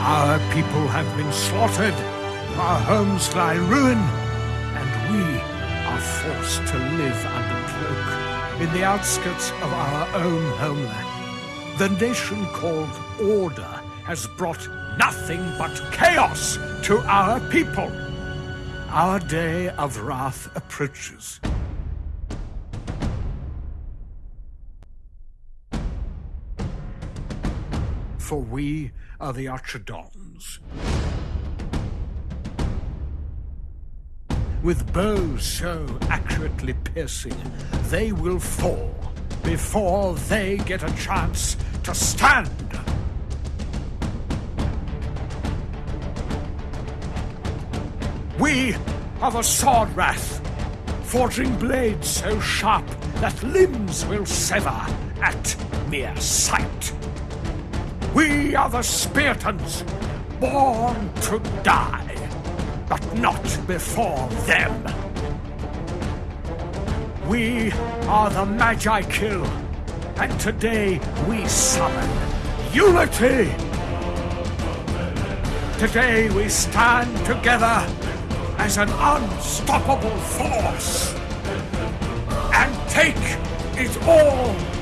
Our people have been slaughtered, our homes lie ruined, and we are forced to live under cloak in the outskirts of our own homeland. The nation called Order has brought nothing but chaos to our people. Our day of wrath approaches. For we are the Archidons. With bows so accurately piercing, they will fall before they get a chance to stand. We are the Swordwrath, forging blades so sharp that limbs will sever at mere sight. We are the Speartons, born to die, but not before them. We are the Magikill, and today we summon unity. Today we stand together as an unstoppable force and take it all